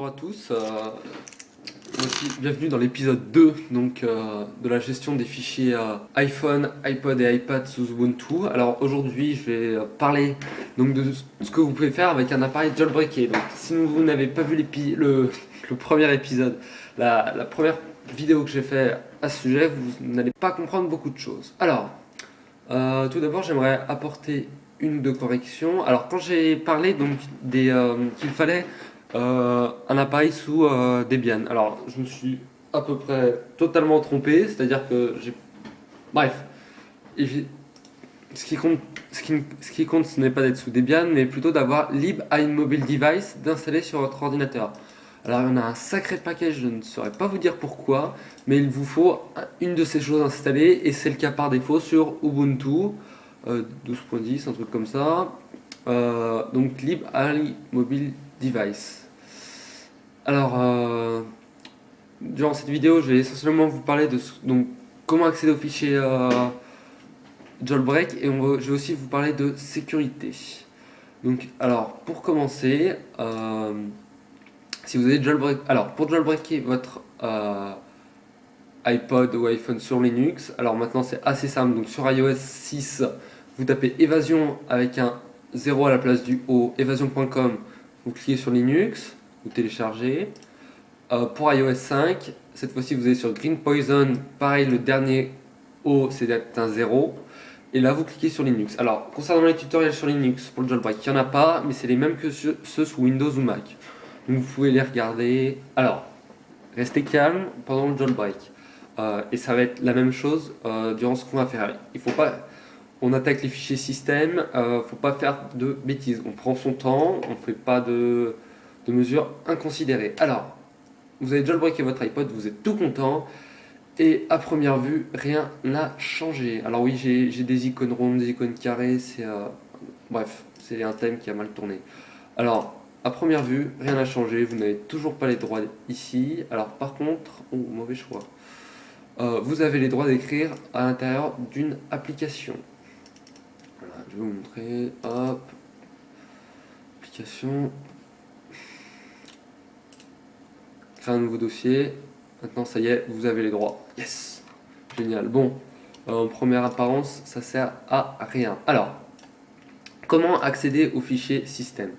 Bonjour à tous, euh, bienvenue dans l'épisode 2 donc, euh, de la gestion des fichiers euh, iPhone, iPod et iPad sous Ubuntu. Alors aujourd'hui je vais parler donc, de ce que vous pouvez faire avec un appareil jailbreaké. Donc si vous n'avez pas vu le, premier épisode, la, la première vidéo que j'ai fait à ce sujet, vous n'allez pas comprendre beaucoup de choses. Alors, tout d'abord j'aimerais apporter une ou deux corrections. Alors quand j'ai parlé donc qu'il fallait euh, un appareil sous euh, Debian. Alors, je me suis à peu près totalement trompé, c'est-à-dire que j'ai... Bref, ce qui compte, ce n'est pas d'être sous Debian, mais plutôt d'avoir lib iMobile device d'installer sur votre ordinateur. Alors il y a un sacré paquet, je ne saurais pas vous dire pourquoi, mais il vous faut une de ces choses installées, et c'est le cas par défaut sur Ubuntu euh, 12.10, un truc comme ça. Euh, donc lib iMobile device. Alors, euh, durant cette vidéo, je vais essentiellement vous parler de donc, comment accéder au fichier euh, jailbreak et je vais aussi vous parler de sécurité. Donc, alors, pour commencer, euh, si vous avez jailbreak, alors pour jailbreaker votre iPod ou iPhone sur Linux, alors maintenant c'est assez simple, donc sur iOS 6, vous tapez évasion avec un 0 à la place du O, évasion.com, vous cliquez sur Linux, vous téléchargez. Euh, pour iOS 5, cette fois-ci vous allez sur Green Poison, pareil le dernier O c'est un 0. Et là vous cliquez sur Linux. Alors concernant les tutoriels sur Linux pour le jailbreak, il n'y en a pas, mais c'est les mêmes que ceux, sous Windows ou Mac. Donc vous pouvez les regarder. Alors, restez calme pendant le jailbreak. Euh, et ça va être la même chose euh, durant ce qu'on va faire. Il faut pas, on attaque les fichiers système, euh, faut pas faire de bêtises. On prend son temps, on fait pas de, de mesures inconsidérées. Alors, vous avez jailbreaké votre iPod, vous êtes tout content, et à première vue, rien n'a changé. Alors oui, j'ai des icônes rondes, des icônes carrées, c'est... Euh, bref, c'est un thème qui a mal tourné. Alors, à première vue, rien n'a changé, vous n'avez toujours pas les droits ici. Alors par contre, oh, mauvais choix. Euh, vous avez les droits d'écrire à l'intérieur d'une application. Voilà, je vais vous montrer, hop, application, un nouveau dossier. Maintenant, ça y est, vous avez les droits. Yes Génial. Bon, euh, en première apparence, ça sert à rien. Alors, comment accéder au fichier système?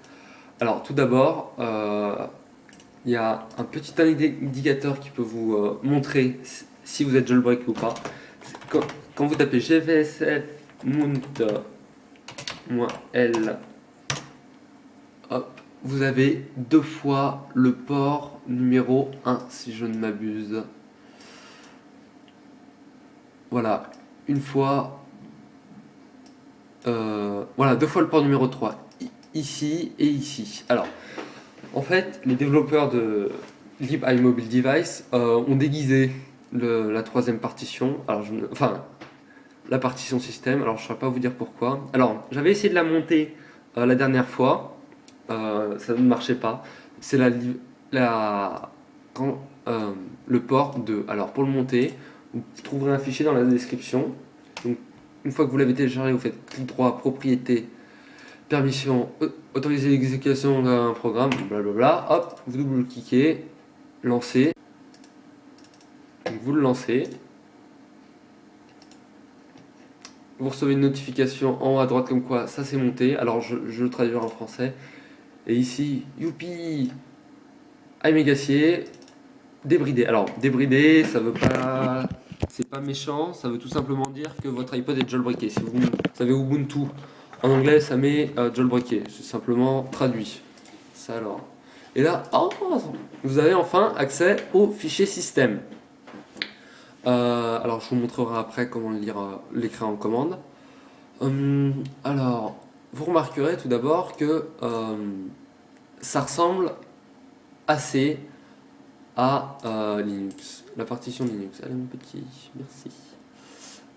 Alors, tout d'abord, euh, il y a un petit indicateur qui peut vous euh, montrer si vous êtes jailbreak ou pas. Quand, quand vous tapez gvsf mount-l vous avez deux fois le port numéro 1 si je ne m'abuse. Voilà, une fois, euh, voilà, deux fois le port numéro 3, ici et ici. Alors, en fait, les développeurs de lib iMobile Device euh, ont déguisé la troisième partition, enfin, la partition système, alors je ne saurais pas vous dire pourquoi. Alors, j'avais essayé de la monter euh, la dernière fois, euh, ça ne marchait pas. C'est la, euh, le port de. Alors pour le monter, vous trouverez un fichier dans la description. Donc, une fois que vous l'avez téléchargé, vous faites clic droit, propriété, permission, autoriser l'exécution d'un programme, blablabla. Hop, vous double-cliquez, lancez. vous le lancez. Vous recevez une notification en haut à droite comme quoi ça s'est monté. Alors je, je le traduirai en français. Et ici, youpi iMegacier, débridé. Alors, débridé, ça veut pas... C'est pas méchant, ça veut tout simplement dire que votre iPod est jailbreaké. Si vous savez Ubuntu, en anglais, ça met euh, jailbreaké. C'est simplement traduit. Ça alors. Et là, oh, vous avez enfin accès au fichier système. Euh, alors, je vous montrerai après comment lire euh, l'écran en commande. Hum, alors, vous remarquerez tout d'abord que euh, ça ressemble assez à euh, Linux, la partition Linux. Allez mon petit, merci.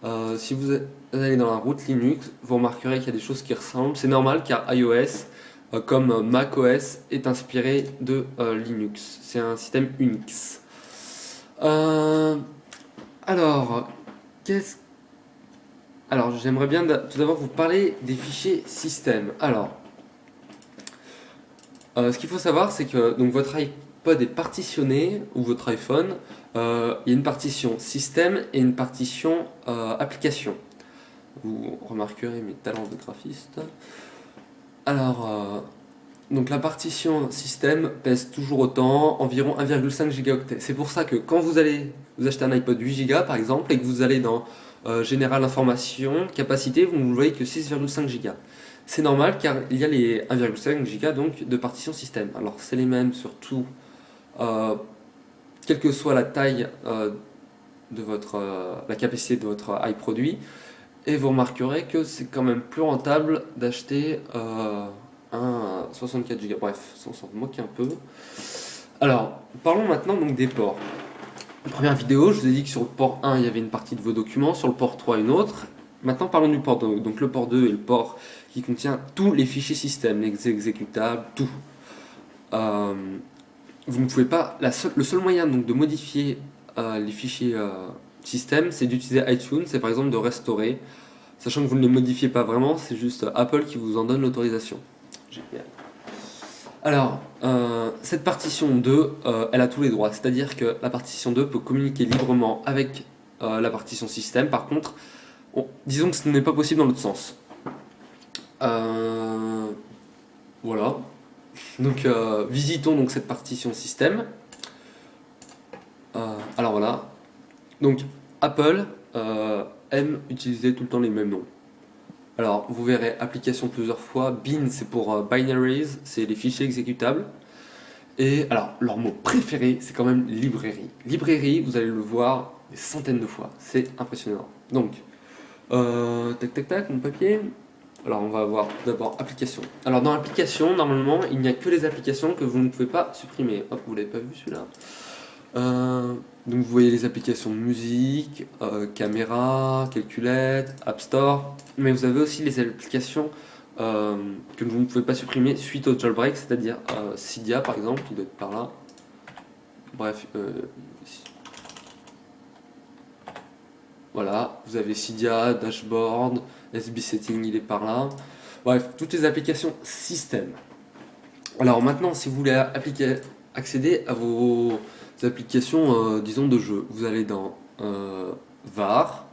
Euh, si vous allez dans la route Linux, vous remarquerez qu'il y a des choses qui ressemblent. C'est normal car iOS, comme macOS, est inspiré de Linux. C'est un système Unix. alors, qu'est-ce alors, j'aimerais bien tout d'abord vous parler des fichiers système. Alors, euh, ce qu'il faut savoir, c'est que donc, votre, iPod est partitionné, ou votre iPhone, euh, il y a une partition système et une partition euh, application. Vous remarquerez mes talents de graphiste. Alors, donc la partition système pèse toujours autant, environ 1,5 gigaoctets. C'est pour ça que quand vous allez vous acheter un iPod 8 Go par exemple, et que vous allez dans Général Information, Capacité, vous ne voyez que 6,5 Go. C'est normal car il y a les 1,5 Go de partition système. Alors c'est les mêmes sur tout, euh, quelle que soit la taille euh, de votre, euh, la capacité de votre iProduit. Et vous remarquerez que c'est quand même plus rentable d'acheter un 64 Go. Bref, on s'en moque un peu. Alors, parlons maintenant donc des ports. Première vidéo, je vous ai dit que sur le port 1, il y avait une partie de vos documents, sur le port 3, une autre. Maintenant, parlons du port 2. Donc le port 2 est le port qui contient tous les fichiers système, les exécutables, tout. Euh, vous ne pouvez pas... le seul moyen donc, de modifier euh, les fichiers euh, système, c'est d'utiliser iTunes, c'est par exemple de restaurer, sachant que vous ne les modifiez pas vraiment, c'est juste Apple qui vous en donne l'autorisation. Alors, cette partition 2, elle a tous les droits, c'est-à-dire que la partition 2 peut communiquer librement avec la partition système, par contre, disons que ce n'est pas possible dans l'autre sens. Euh, voilà. Donc, euh, visitons donc cette partition système. Euh, alors voilà. Donc, Apple aime utiliser tout le temps les mêmes noms. Alors, vous verrez application plusieurs fois. Bin, c'est pour binaries, c'est les fichiers exécutables. Et alors, leur mot préféré, c'est quand même librairie. Librairie, vous allez le voir des centaines de fois. C'est impressionnant. Donc, euh, tac tac tac, mon papier. Alors on va voir d'abord application. Alors dans application, normalement, il n'y a que les applications que vous ne pouvez pas supprimer. Hop, vous l'avez pas vu celui-là. Euh, donc vous voyez les applications musique, euh, caméra, calculette, App Store, mais vous avez aussi les applications que vous ne pouvez pas supprimer suite au jailbreak, c'est-à-dire Cydia par exemple, qui doit être par là. Bref, Voilà, vous avez Cydia, Dashboard, SB Setting, il est par là. Bref, toutes les applications système. Alors maintenant, si vous voulez accéder à vos applications, euh, disons, de jeu, vous allez dans euh, VAR.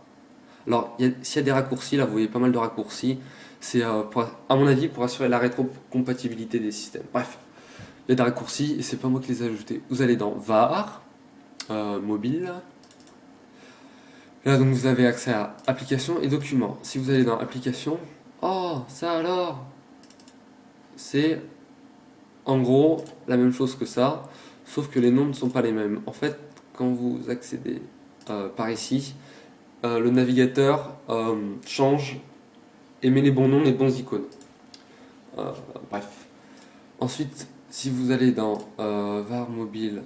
Alors, s'il y a des raccourcis, là, vous voyez pas mal de raccourcis. C'est, euh, à mon avis, pour assurer la rétrocompatibilité des systèmes. Bref, il y a des raccourcis et c'est pas moi qui les ai ajoutés. Vous allez dans VAR, mobile, Là, donc, vous avez accès à applications et documents. Si vous allez dans applications, oh, ça alors? C'est en gros la même chose que ça, sauf que les noms ne sont pas les mêmes. En fait, quand vous accédez euh, par ici, euh, le navigateur euh, change et met les bons noms, les bons icônes. bref. Ensuite, si vous allez dans var mobile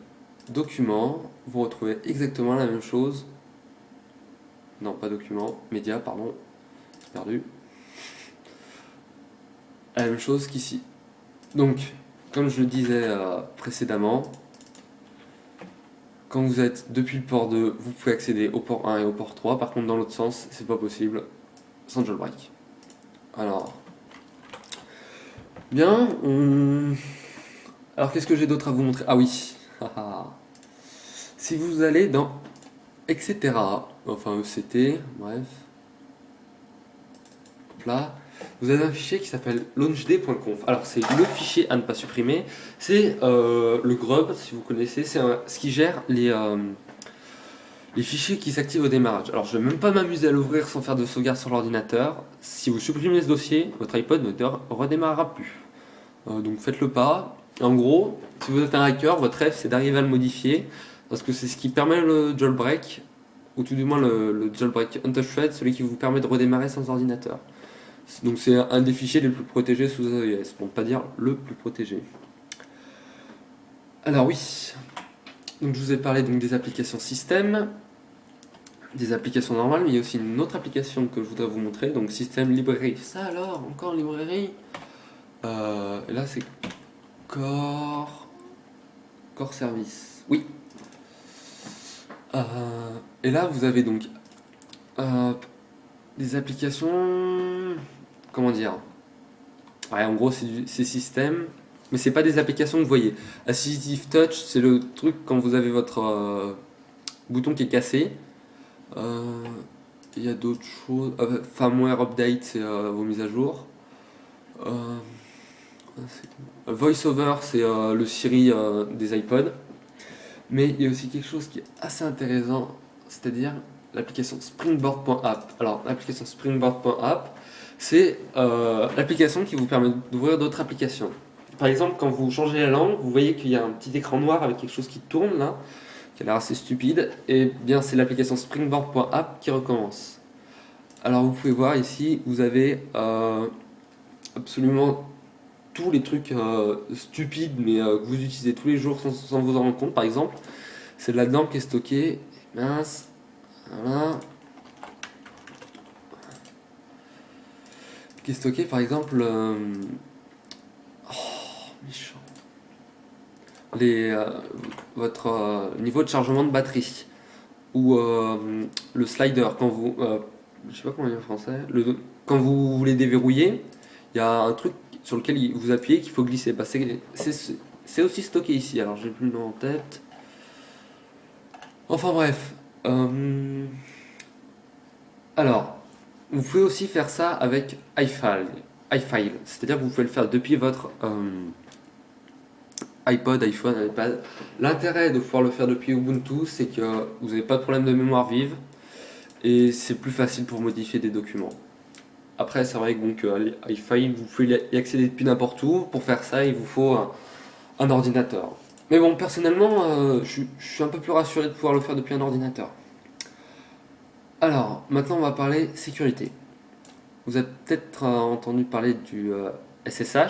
documents, vous retrouvez exactement la même chose non, pas document. Média, pardon. Perdu. La même chose qu'ici. Donc, comme je le disais précédemment, quand vous êtes depuis le port 2, vous pouvez accéder au port 1 et au port 3. Par contre, dans l'autre sens, c'est pas possible sans jailbreak. Alors, bien. Alors, qu'est-ce que j'ai d'autre à vous montrer? Ah oui. si vous allez dans etc. Enfin ECT, bref. Là, vous avez un fichier qui s'appelle launchd.conf. Alors c'est le fichier à ne pas supprimer. C'est euh, le grub, si vous connaissez, c'est ce qui gère les, euh, les fichiers qui s'activent au démarrage. Alors je ne vais même pas m'amuser à l'ouvrir sans faire de sauvegarde sur l'ordinateur. Si vous supprimez ce dossier, votre iPod ne redémarrera plus. Euh, donc faites-le pas. En gros, si vous êtes un hacker, votre rêve c'est d'arriver à le modifier parce que c'est ce qui permet le jailbreak, ou tout du moins le, jailbreak untouched, celui qui vous permet de redémarrer sans ordinateur. Donc c'est un des fichiers les plus protégés sous AES, pour ne pas dire le plus protégé. Alors oui, donc je vous ai parlé donc des applications système, des applications normales, mais il y a aussi une autre application que je voudrais vous montrer, donc système librairie. Ça alors, encore librairie euh, Là c'est Core... Core Service. Oui, euh, et là, vous avez donc euh, des applications... Comment dire En gros, c'est système. mais c'est pas des applications que vous voyez. Assistive Touch, c'est le truc quand vous avez votre euh, bouton qui est cassé. Euh, il y a d'autres choses. firmware Update, c'est vos mises à jour. VoiceOver, c'est le Siri des iPods. Mais il y a aussi quelque chose qui est assez intéressant, c'est-à-dire l'application Springboard.app. Alors, l'application Springboard.app, c'est euh, l'application qui vous permet d'ouvrir d'autres applications. Par exemple, quand vous changez la langue, vous voyez qu'il y a un petit écran noir avec quelque chose qui tourne là, qui a l'air assez stupide, et bien c'est l'application Springboard.app qui recommence. Alors vous pouvez voir ici, vous avez euh, absolument tous les trucs euh, stupides mais que vous utilisez tous les jours sans, sans vous en rendre compte. Par exemple, c'est là-dedans qui est stocké. Mince, voilà. Qui par exemple. Euh, oh. Les, euh, votre euh, niveau de chargement de batterie. Ou le slider, quand vous. je sais pas comment dire en français. Le, quand vous voulez déverrouiller, il y a un truc sur lequel vous appuyez qu'il faut glisser. Bah, c'est aussi stocké ici, alors j'ai plus le nom en tête. Enfin bref, alors, vous pouvez aussi faire ça avec iFile, iFile c'est-à-dire que vous pouvez le faire depuis votre euh, iPod, iPhone, iPad. L'intérêt de pouvoir le faire depuis Ubuntu, c'est que vous n'avez pas de problème de mémoire vive et c'est plus facile pour modifier des documents. Après, c'est vrai que donc, iFile, vous pouvez y accéder depuis n'importe où. Pour faire ça, il vous faut un ordinateur. Mais bon, personnellement, euh, je, suis un peu plus rassuré de pouvoir le faire depuis un ordinateur. Alors, maintenant on va parler sécurité. Vous avez peut-être euh, entendu parler du SSH. Euh,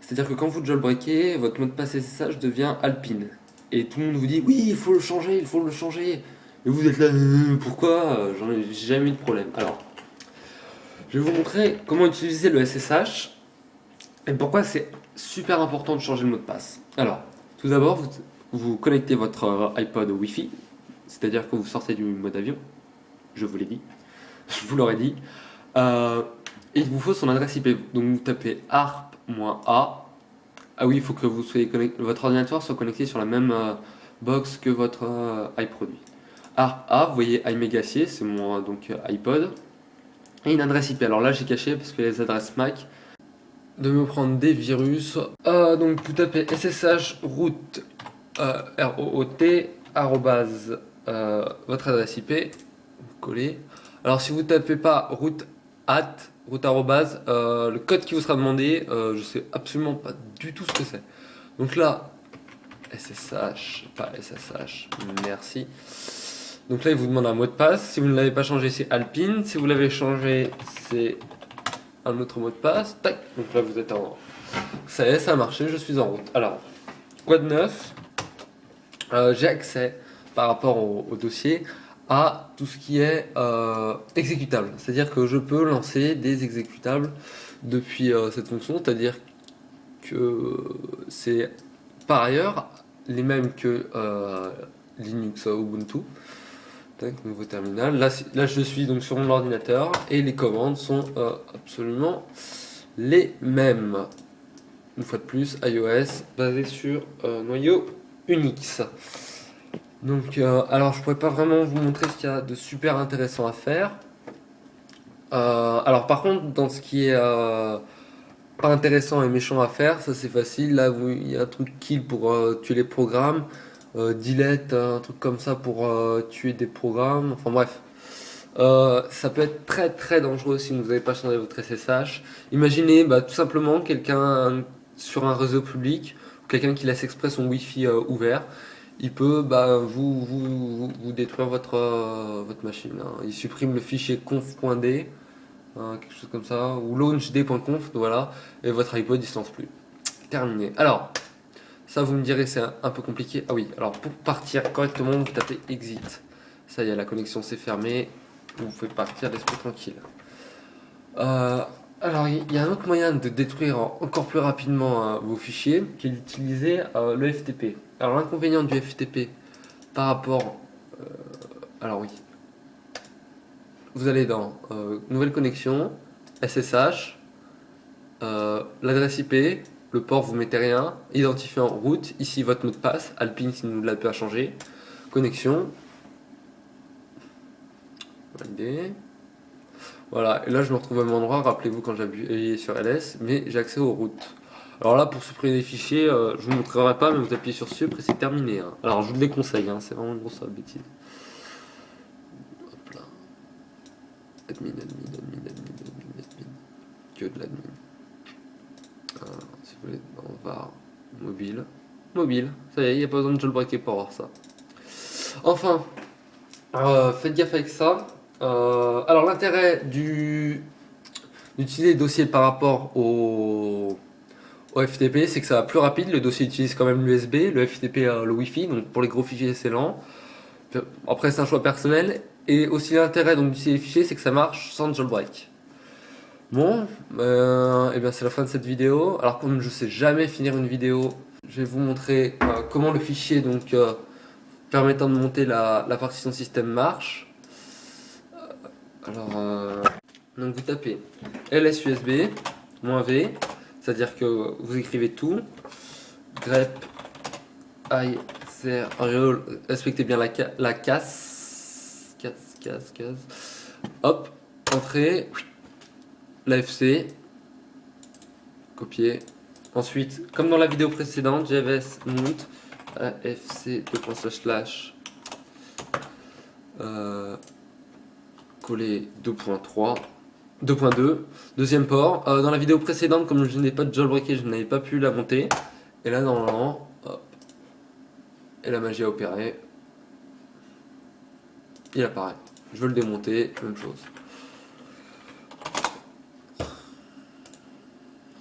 C'est-à-dire que quand vous jailbreakez, votre mot de passe SSH devient Alpine. Et tout le monde vous dit, oui, il faut le changer, il faut le changer. Et vous êtes là, pourquoi? J'en ai jamais eu de problème. Alors, je vais vous montrer comment utiliser le SSH et pourquoi c'est super important de changer le mot de passe. Alors, tout d'abord, vous, connectez votre euh, iPod au Wi-Fi, c'est-à-dire que vous sortez du mode avion, je vous l'ai dit, je vous l'aurais dit, euh, il vous faut son adresse IP. Donc vous tapez ARP-A. Ah oui, il faut que vous soyez votre ordinateur soit connecté sur la même euh, box que votre iProduit. ARP-A, vous voyez iMegacier, c'est mon donc, iPod, et une adresse IP. Alors là, j'ai caché parce que les adresses MAC, de me prendre des virus. Euh, donc vous tapez ssh root euh, root arrobase euh, votre adresse IP, Alors si vous tapez pas root at root arrobase, le code qui vous sera demandé, je sais absolument pas du tout ce que c'est. Donc là, SSH, pas SSH, merci. Donc là, il vous demande un mot de passe. Si vous ne l'avez pas changé, c'est Alpine. Si vous l'avez changé, c'est un autre mot de passe. Tac, donc là vous êtes en. Ça y est, ça a marché, je suis en route. Alors, quoi de neuf? Euh, J'ai accès par rapport au, dossier à tout ce qui est euh, exécutable. C'est-à-dire que je peux lancer des exécutables depuis euh, cette fonction, c'est-à-dire que c'est par ailleurs les mêmes que Linux Ubuntu nouveau terminal. Là, là, je suis donc sur mon ordinateur et les commandes sont euh, absolument les mêmes. Une fois de plus, iOS basé sur euh, noyau Unix. Donc, euh, alors je pourrais pas vraiment vous montrer ce qu'il y a de super intéressant à faire. alors par contre, dans ce qui est pas intéressant et méchant à faire, ça c'est facile. Là, il y a un truc kill pour tuer les programmes. Euh, delete, un truc comme ça pour euh, tuer des programmes, enfin bref. Euh, ça peut être très très dangereux si vous n'avez pas changé votre SSH. Imaginez bah, tout simplement quelqu'un sur un réseau public, quelqu'un qui laisse exprès son Wi-Fi ouvert, il peut bah, vous, vous, vous, détruire votre, votre machine. Hein. Il supprime le fichier conf.d, hein, quelque chose comme ça, ou launchd.conf, voilà, et votre iPod il se lance plus. Terminé. Alors, ça, vous me direz, c'est un, peu compliqué. Ah oui, alors pour partir correctement, vous tapez exit. Ça y est, la connexion s'est fermée. Vous pouvez partir l'esprit tranquille. Euh, alors, il y a un autre moyen de détruire encore plus rapidement euh, vos fichiers, qui est d'utiliser euh, le FTP. Alors, l'inconvénient du FTP par rapport... alors oui. Vous allez dans Nouvelle connexion, SSH, l'adresse IP, le port, vous mettez rien. Identifiant route, ici votre mot de passe. Alpine si vous ne l'avez pas changé. Connexion. Valider. Voilà, et là je me retrouve au même endroit, rappelez-vous quand j'appuie sur LS, mais j'ai accès aux routes. Alors là, pour supprimer des fichiers, euh, je vous montrerai pas, mais vous appuyez sur Sup et c'est terminé. Hein. Alors je vous le déconseille, hein, c'est vraiment une grosse bêtise. Hop là. Admin, admin, admin, admin, admin, admin. Que de l'admin. Ah, si vous voulez, on va mobile. Mobile, ça y est, il n'y a pas besoin de jailbreaker pour avoir ça. Enfin, euh, faites gaffe avec ça. Euh, alors l'intérêt d'utiliser les dossiers par rapport au, FTP, c'est que ça va plus rapide. Le dossier utilise quand même l'USB, le FTP le Wi-Fi, donc pour les gros fichiers c'est lent. Après c'est un choix personnel. Et aussi l'intérêt d'utiliser les fichiers, c'est que ça marche sans jailbreak. Bon, et euh, eh bien c'est la fin de cette vidéo. Alors comme je sais jamais finir une vidéo, je vais vous montrer euh, comment le fichier donc permettant de monter la, la partition système marche. Alors, euh, donc vous tapez LSUSB, "-v", c'est-à-dire que vous écrivez tout, grep, i, respectez bien la, casse, casse, casse, casse, hop, entrée, l'AFC, copier, ensuite, comme dans la vidéo précédente, JVS mount, AFC, 2. slash, coller 2.3 2.2 deuxième port. Euh, dans la vidéo précédente comme je n'ai pas de jailbreaké je n'avais pas pu la monter. Et là normalement hop, et la magie a opéré. Il apparaît. Je veux le démonter même chose.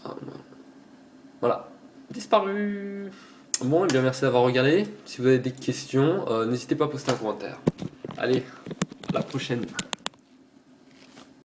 Ah, voilà. Disparu. Bon et eh bien merci d'avoir regardé. Si vous avez des questions euh, n'hésitez pas à poster un commentaire. Allez la prochaine